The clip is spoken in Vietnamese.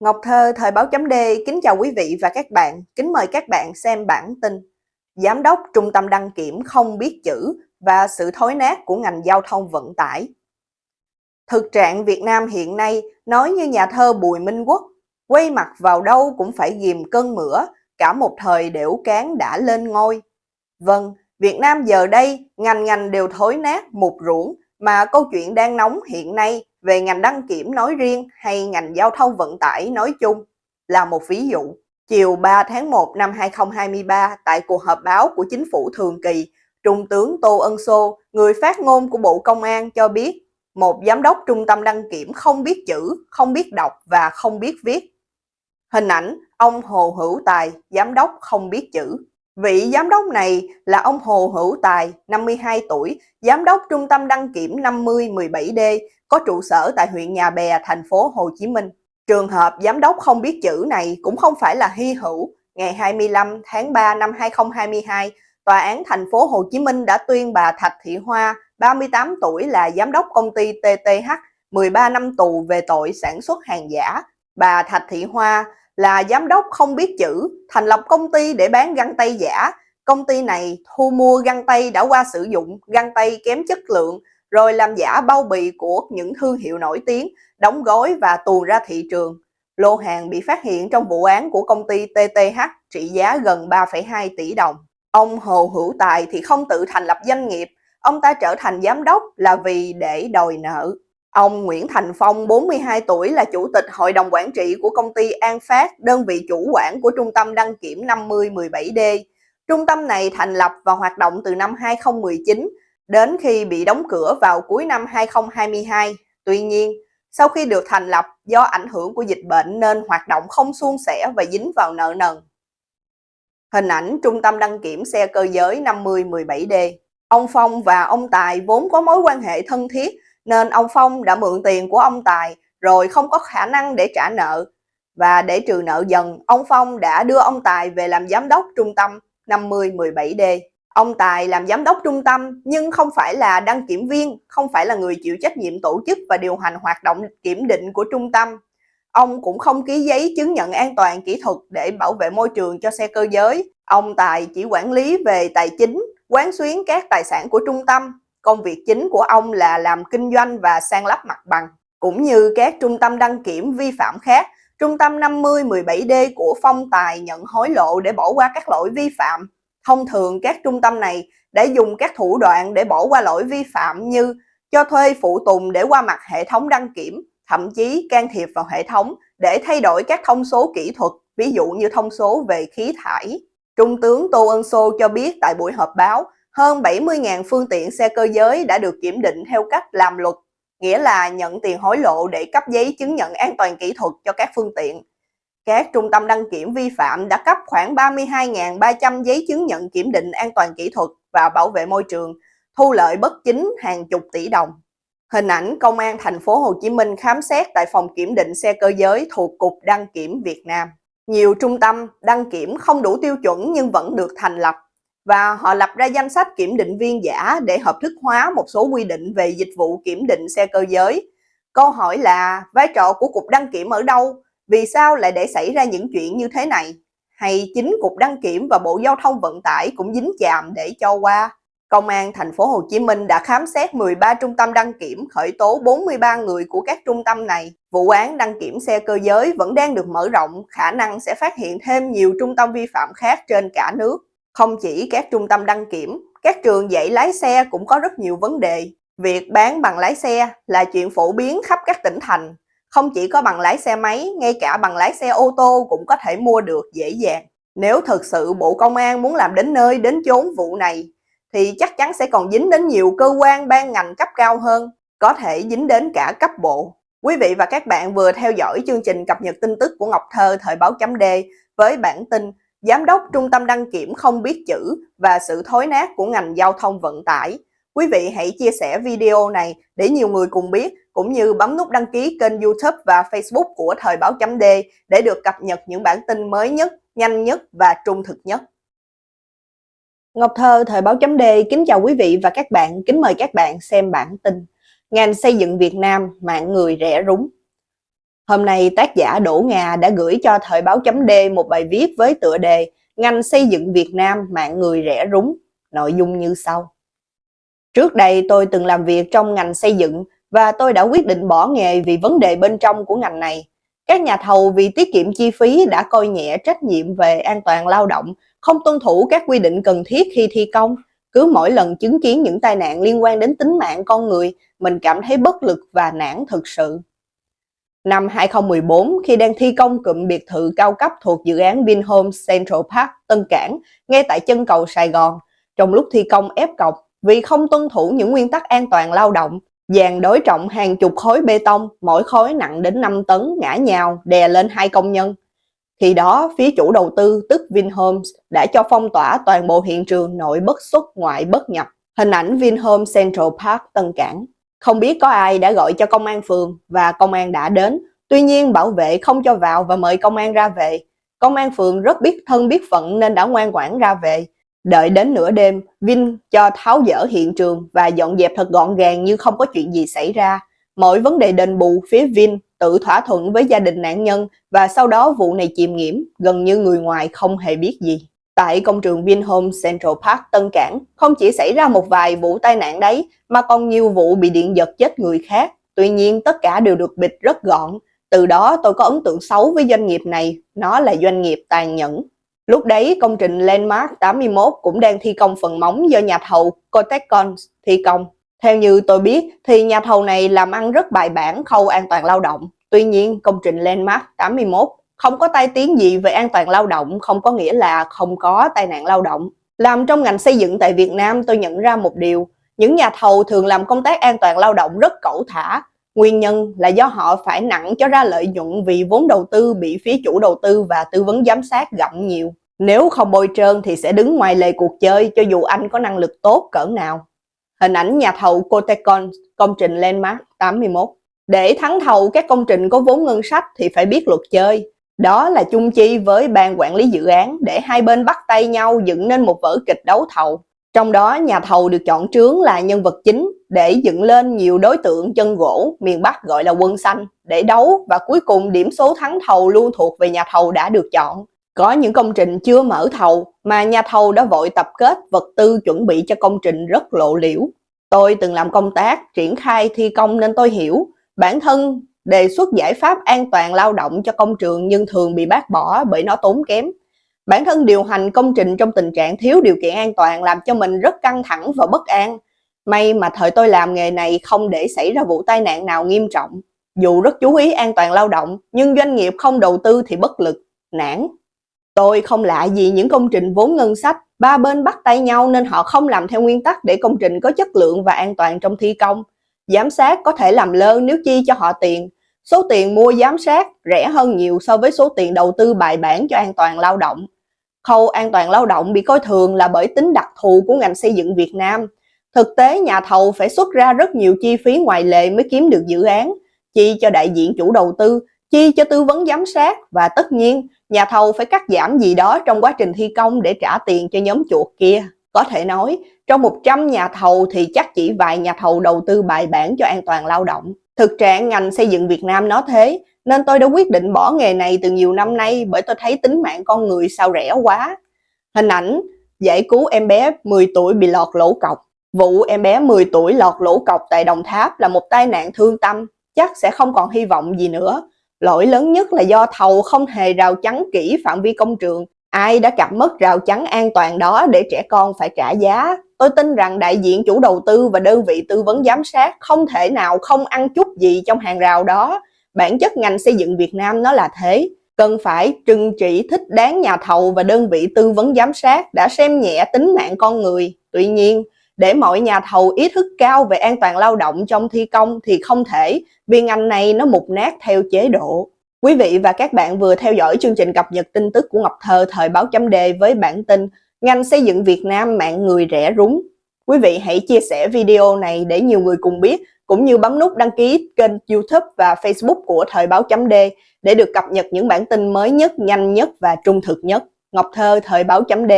Ngọc Thơ, Thời báo chấm D, kính chào quý vị và các bạn, kính mời các bạn xem bản tin Giám đốc Trung tâm đăng kiểm không biết chữ và sự thối nát của ngành giao thông vận tải. Thực trạng Việt Nam hiện nay nói như nhà thơ Bùi Minh Quốc, quay mặt vào đâu cũng phải ghim cơn mửa, cả một thời đểu cán đã lên ngôi. Vâng, Việt Nam giờ đây ngành ngành đều thối nát, mục ruộng, mà câu chuyện đang nóng hiện nay về ngành đăng kiểm nói riêng hay ngành giao thông vận tải nói chung là một ví dụ. Chiều 3 tháng 1 năm 2023 tại cuộc họp báo của chính phủ thường kỳ, Trung tướng Tô Ân Sô, người phát ngôn của Bộ Công an cho biết một giám đốc trung tâm đăng kiểm không biết chữ, không biết đọc và không biết viết. Hình ảnh ông Hồ Hữu Tài, giám đốc không biết chữ. Vị giám đốc này là ông Hồ Hữu Tài, 52 tuổi, giám đốc trung tâm đăng kiểm 5017D, có trụ sở tại huyện Nhà Bè, thành phố Hồ Chí Minh. Trường hợp giám đốc không biết chữ này cũng không phải là hy hữu. Ngày 25 tháng 3 năm 2022, Tòa án thành phố Hồ Chí Minh đã tuyên bà Thạch Thị Hoa, 38 tuổi là giám đốc công ty TTH, 13 năm tù về tội sản xuất hàng giả. Bà Thạch Thị Hoa là giám đốc không biết chữ, thành lập công ty để bán găng tay giả. Công ty này thu mua găng tay đã qua sử dụng, găng tay kém chất lượng, rồi làm giả bao bì của những thương hiệu nổi tiếng, đóng gói và tuồn ra thị trường. Lô hàng bị phát hiện trong vụ án của công ty TTH trị giá gần 3,2 tỷ đồng. Ông Hồ Hữu Tài thì không tự thành lập doanh nghiệp, ông ta trở thành giám đốc là vì để đòi nợ. Ông Nguyễn Thành Phong, 42 tuổi là chủ tịch hội đồng quản trị của công ty An Phát, đơn vị chủ quản của trung tâm đăng kiểm 5017D. Trung tâm này thành lập và hoạt động từ năm 2019 đến khi bị đóng cửa vào cuối năm 2022. Tuy nhiên, sau khi được thành lập do ảnh hưởng của dịch bệnh nên hoạt động không suôn sẻ và dính vào nợ nần. Hình ảnh Trung tâm đăng kiểm xe cơ giới 5017D Ông Phong và ông Tài vốn có mối quan hệ thân thiết nên ông Phong đã mượn tiền của ông Tài rồi không có khả năng để trả nợ. Và để trừ nợ dần, ông Phong đã đưa ông Tài về làm giám đốc trung tâm 5017D. Ông Tài làm giám đốc trung tâm nhưng không phải là đăng kiểm viên, không phải là người chịu trách nhiệm tổ chức và điều hành hoạt động kiểm định của trung tâm. Ông cũng không ký giấy chứng nhận an toàn kỹ thuật để bảo vệ môi trường cho xe cơ giới. Ông Tài chỉ quản lý về tài chính, quán xuyến các tài sản của trung tâm. Công việc chính của ông là làm kinh doanh và sang lắp mặt bằng. Cũng như các trung tâm đăng kiểm vi phạm khác, Trung tâm 5017D của Phong Tài nhận hối lộ để bỏ qua các lỗi vi phạm Thông thường các trung tâm này đã dùng các thủ đoạn để bỏ qua lỗi vi phạm như cho thuê phụ tùng để qua mặt hệ thống đăng kiểm, thậm chí can thiệp vào hệ thống để thay đổi các thông số kỹ thuật, ví dụ như thông số về khí thải. Trung tướng Tô Ân Sô cho biết tại buổi họp báo, hơn 70.000 phương tiện xe cơ giới đã được kiểm định theo cách làm luật, nghĩa là nhận tiền hối lộ để cấp giấy chứng nhận an toàn kỹ thuật cho các phương tiện. Các trung tâm đăng kiểm vi phạm đã cấp khoảng 32.300 giấy chứng nhận kiểm định an toàn kỹ thuật và bảo vệ môi trường, thu lợi bất chính hàng chục tỷ đồng. Hình ảnh Công an thành phố Hồ Chí Minh khám xét tại phòng kiểm định xe cơ giới thuộc Cục Đăng kiểm Việt Nam. Nhiều trung tâm đăng kiểm không đủ tiêu chuẩn nhưng vẫn được thành lập và họ lập ra danh sách kiểm định viên giả để hợp thức hóa một số quy định về dịch vụ kiểm định xe cơ giới. Câu hỏi là vai trò của Cục Đăng kiểm ở đâu vì sao lại để xảy ra những chuyện như thế này? Hay chính Cục Đăng kiểm và Bộ Giao thông Vận tải cũng dính chàm để cho qua? Công an thành phố Hồ Chí Minh đã khám xét 13 trung tâm đăng kiểm, khởi tố 43 người của các trung tâm này. Vụ án đăng kiểm xe cơ giới vẫn đang được mở rộng, khả năng sẽ phát hiện thêm nhiều trung tâm vi phạm khác trên cả nước. Không chỉ các trung tâm đăng kiểm, các trường dạy lái xe cũng có rất nhiều vấn đề. Việc bán bằng lái xe là chuyện phổ biến khắp các tỉnh thành. Không chỉ có bằng lái xe máy, ngay cả bằng lái xe ô tô cũng có thể mua được dễ dàng. Nếu thực sự Bộ Công an muốn làm đến nơi đến chốn vụ này, thì chắc chắn sẽ còn dính đến nhiều cơ quan ban ngành cấp cao hơn, có thể dính đến cả cấp bộ. Quý vị và các bạn vừa theo dõi chương trình cập nhật tin tức của Ngọc Thơ thời báo chấm D với bản tin Giám đốc Trung tâm đăng kiểm không biết chữ và sự thối nát của ngành giao thông vận tải. Quý vị hãy chia sẻ video này để nhiều người cùng biết cũng như bấm nút đăng ký kênh youtube và facebook của Thời báo chấm D để được cập nhật những bản tin mới nhất, nhanh nhất và trung thực nhất. Ngọc Thơ Thời báo chấm D kính chào quý vị và các bạn, kính mời các bạn xem bản tin Ngành xây dựng Việt Nam mạng người rẻ rúng Hôm nay tác giả Đỗ Ngà đã gửi cho Thời báo chấm D một bài viết với tựa đề Ngành xây dựng Việt Nam mạng người rẻ rúng, nội dung như sau. Trước đây tôi từng làm việc trong ngành xây dựng và tôi đã quyết định bỏ nghề vì vấn đề bên trong của ngành này. Các nhà thầu vì tiết kiệm chi phí đã coi nhẹ trách nhiệm về an toàn lao động, không tuân thủ các quy định cần thiết khi thi công. Cứ mỗi lần chứng kiến những tai nạn liên quan đến tính mạng con người, mình cảm thấy bất lực và nản thực sự. Năm 2014, khi đang thi công cụm biệt thự cao cấp thuộc dự án Vinhome Central Park Tân Cảng, ngay tại chân cầu Sài Gòn, trong lúc thi công ép cọc vì không tuân thủ những nguyên tắc an toàn lao động, dàn đối trọng hàng chục khối bê tông, mỗi khối nặng đến 5 tấn ngã nhào đè lên hai công nhân. Khi đó, phía chủ đầu tư tức Vinhomes đã cho phong tỏa toàn bộ hiện trường nội bất xuất ngoại bất nhập. Hình ảnh Vinhome Central Park Tân Cảng. Không biết có ai đã gọi cho công an phường và công an đã đến. Tuy nhiên bảo vệ không cho vào và mời công an ra về. Công an phường rất biết thân biết phận nên đã ngoan ngoãn ra về. Đợi đến nửa đêm, Vin cho tháo dỡ hiện trường và dọn dẹp thật gọn gàng như không có chuyện gì xảy ra. Mọi vấn đề đền bù phía Vin tự thỏa thuận với gia đình nạn nhân và sau đó vụ này chìm nghiễm, gần như người ngoài không hề biết gì. Tại công trường Vinhome Central Park Tân Cảng, không chỉ xảy ra một vài vụ tai nạn đấy, mà còn nhiều vụ bị điện giật chết người khác. Tuy nhiên, tất cả đều được bịt rất gọn. Từ đó tôi có ấn tượng xấu với doanh nghiệp này, nó là doanh nghiệp tàn nhẫn. Lúc đấy, công trình Landmark 81 cũng đang thi công phần móng do nhà thầu Cotecon thi công. Theo như tôi biết, thì nhà thầu này làm ăn rất bài bản khâu an toàn lao động. Tuy nhiên, công trình Landmark 81 không có tai tiếng gì về an toàn lao động không có nghĩa là không có tai nạn lao động. Làm trong ngành xây dựng tại Việt Nam tôi nhận ra một điều, những nhà thầu thường làm công tác an toàn lao động rất cẩu thả. Nguyên nhân là do họ phải nặng cho ra lợi nhuận vì vốn đầu tư bị phía chủ đầu tư và tư vấn giám sát gặm nhiều. Nếu không bôi trơn thì sẽ đứng ngoài lề cuộc chơi cho dù anh có năng lực tốt cỡ nào. Hình ảnh nhà thầu Cotecon, công trình Landmark 81. Để thắng thầu các công trình có vốn ngân sách thì phải biết luật chơi. Đó là chung chi với ban quản lý dự án để hai bên bắt tay nhau dựng nên một vở kịch đấu thầu. Trong đó, nhà thầu được chọn trướng là nhân vật chính để dựng lên nhiều đối tượng chân gỗ, miền Bắc gọi là quân xanh, để đấu và cuối cùng điểm số thắng thầu luôn thuộc về nhà thầu đã được chọn. Có những công trình chưa mở thầu mà nhà thầu đã vội tập kết vật tư chuẩn bị cho công trình rất lộ liễu. Tôi từng làm công tác triển khai thi công nên tôi hiểu, bản thân đề xuất giải pháp an toàn lao động cho công trường nhưng thường bị bác bỏ bởi nó tốn kém. Bản thân điều hành công trình trong tình trạng thiếu điều kiện an toàn làm cho mình rất căng thẳng và bất an. May mà thời tôi làm nghề này không để xảy ra vụ tai nạn nào nghiêm trọng. Dù rất chú ý an toàn lao động, nhưng doanh nghiệp không đầu tư thì bất lực, nản. Tôi không lạ gì những công trình vốn ngân sách, ba bên bắt tay nhau nên họ không làm theo nguyên tắc để công trình có chất lượng và an toàn trong thi công. Giám sát có thể làm lơ nếu chi cho họ tiền. Số tiền mua giám sát rẻ hơn nhiều so với số tiền đầu tư bài bản cho an toàn lao động. Khâu an toàn lao động bị coi thường là bởi tính đặc thù của ngành xây dựng Việt Nam. Thực tế nhà thầu phải xuất ra rất nhiều chi phí ngoài lệ mới kiếm được dự án, chi cho đại diện chủ đầu tư, chi cho tư vấn giám sát và tất nhiên nhà thầu phải cắt giảm gì đó trong quá trình thi công để trả tiền cho nhóm chuột kia. Có thể nói, trong 100 nhà thầu thì chắc chỉ vài nhà thầu đầu tư bài bản cho an toàn lao động. Thực trạng ngành xây dựng Việt Nam nó thế, nên tôi đã quyết định bỏ nghề này từ nhiều năm nay bởi tôi thấy tính mạng con người sao rẻ quá. Hình ảnh giải cứu em bé 10 tuổi bị lọt lỗ cọc. Vụ em bé 10 tuổi lọt lỗ cọc tại Đồng Tháp là một tai nạn thương tâm, chắc sẽ không còn hy vọng gì nữa. Lỗi lớn nhất là do thầu không hề rào chắn kỹ phạm vi công trường. Ai đã cặp mất rào chắn an toàn đó để trẻ con phải trả giá? Tôi tin rằng đại diện chủ đầu tư và đơn vị tư vấn giám sát không thể nào không ăn chút gì trong hàng rào đó. Bản chất ngành xây dựng Việt Nam nó là thế. Cần phải trừng trị thích đáng nhà thầu và đơn vị tư vấn giám sát đã xem nhẹ tính mạng con người. Tuy nhiên, để mọi nhà thầu ý thức cao về an toàn lao động trong thi công thì không thể vì ngành này nó mục nát theo chế độ. Quý vị và các bạn vừa theo dõi chương trình cập nhật tin tức của Ngọc Thơ thời báo chấm đề với bản tin Ngành xây dựng Việt Nam mạng người rẻ rúng. Quý vị hãy chia sẻ video này để nhiều người cùng biết, cũng như bấm nút đăng ký kênh youtube và facebook của Thời báo chấm D để được cập nhật những bản tin mới nhất, nhanh nhất và trung thực nhất. Ngọc Thơ Thời báo chấm D